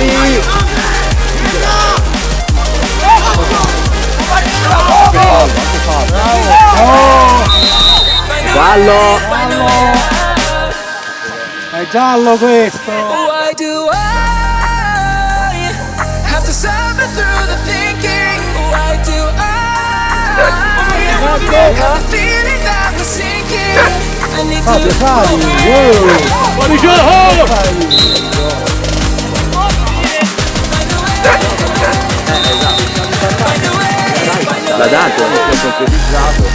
Ferrari! Bravo! È giallo questo! Why do I have to suffer through the thinking? Why do I have the feeling that I'm sinking? I need to... Fabio Fabio! Buongiorno! Fuori gioco! L'ha dato, si è concretizzato.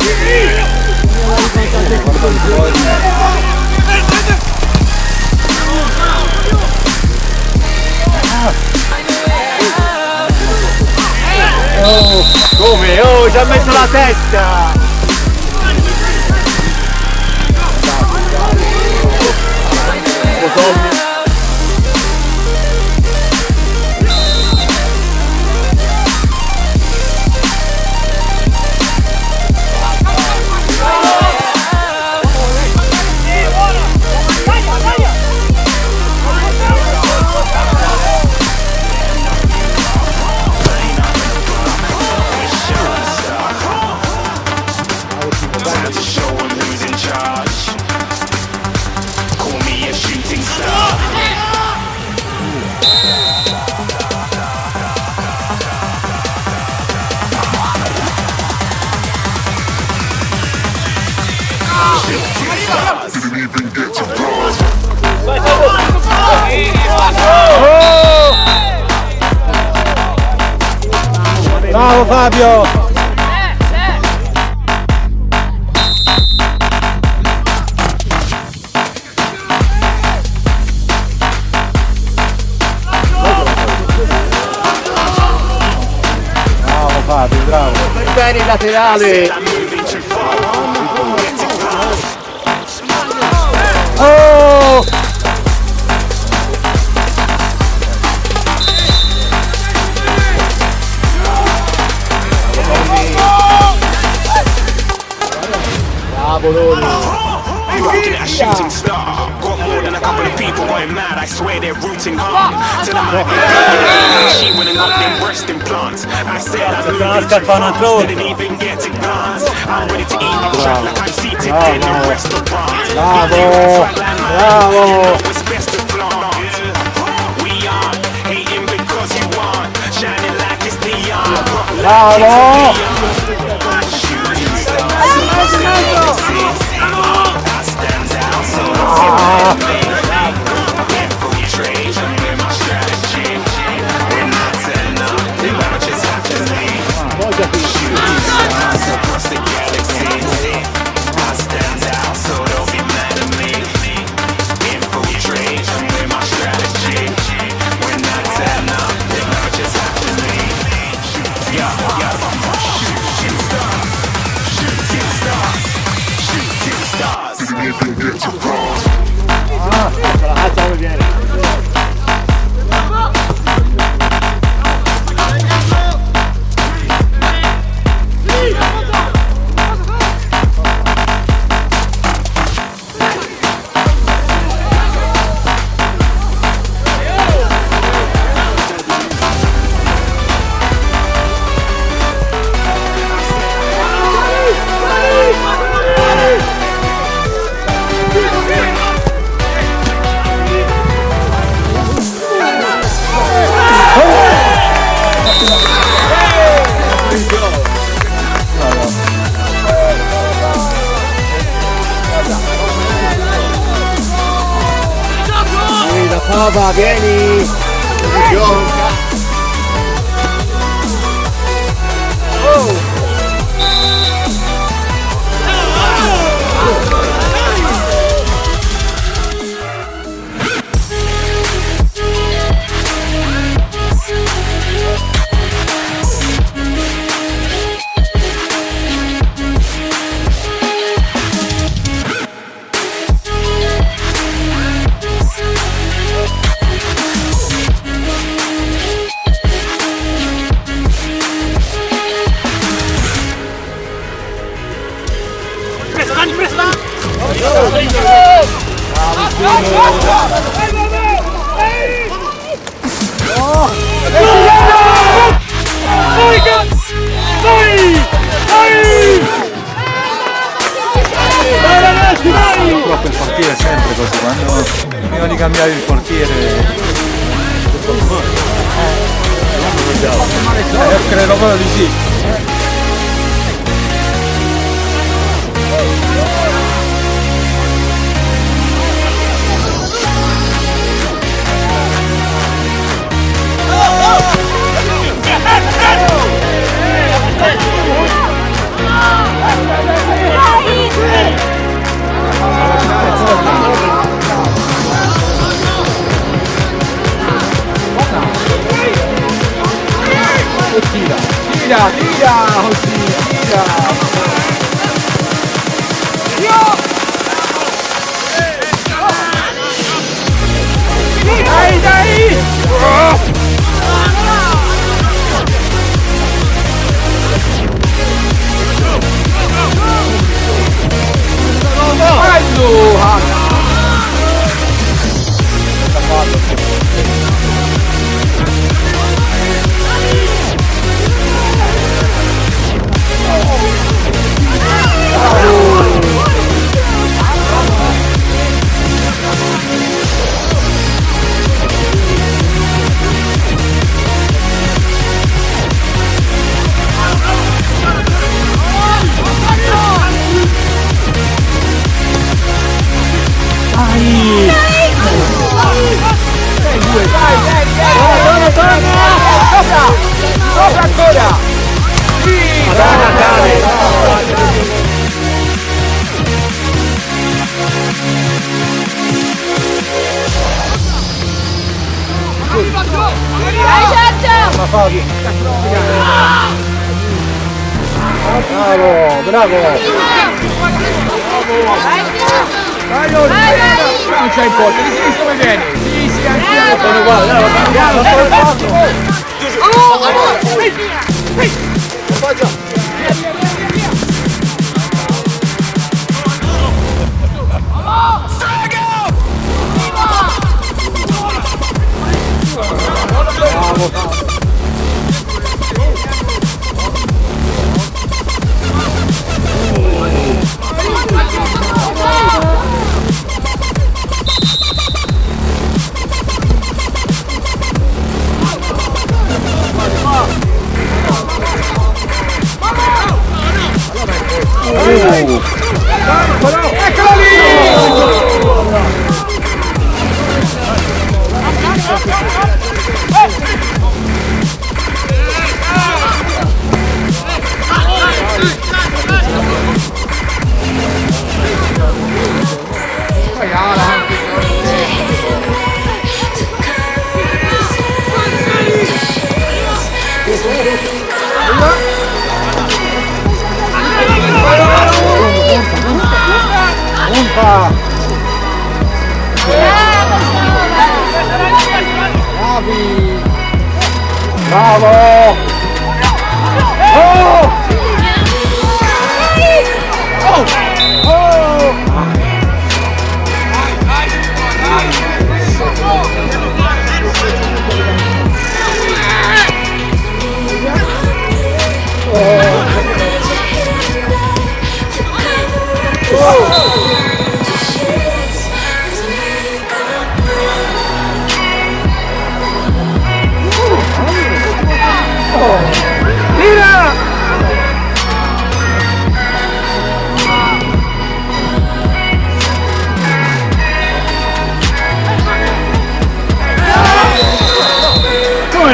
Come? Oh, ci ha messo la testa! Bravo Fabio! Bravo Fabio, bravo! Bene il laterale! Oh! Bravo Loni! Looking a shooting star. Got more than a couple of people going mad. I swear they're rooting hard. Till I'm she went and got them breast implants. I said I'm moving too fast. Didn't even get to glance. I'm ready to eat my crap like I'm seated in a restaurant. Bravo! Bravo! It's best to flaunt. We aren't hating because you aren't shining like it's neon. Bravo! Brava, vieni! Buongiorno! Cose, quando prima di cambiare il portiere... Eh, credo proprio di sì. 好喜气呀！哟，哎，加！Bravo, bravo! Vai! Vai, vai! Non c'è il porto, di sinistra come vieni? Sì, sì, anche Sono uguali, dai, va piano, solo quattro! Punta! Bravi! Bravo! Oh!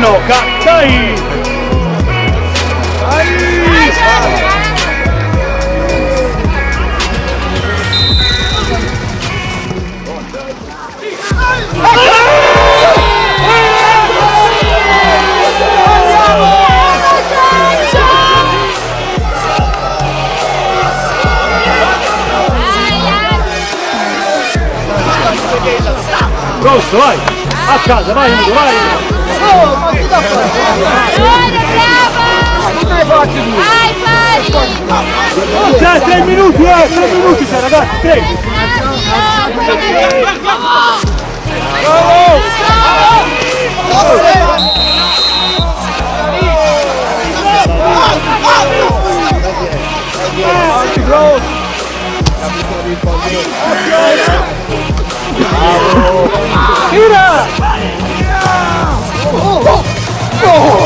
no cactai. Aí! Ai! Vai! A casa, vai, indo, vai! Olha, brava! Vai, Fari! C'è 3 minutos, eh! 3 minuti c'è, ragazzi! 3! Bravo! Bravo! Tira! Oh!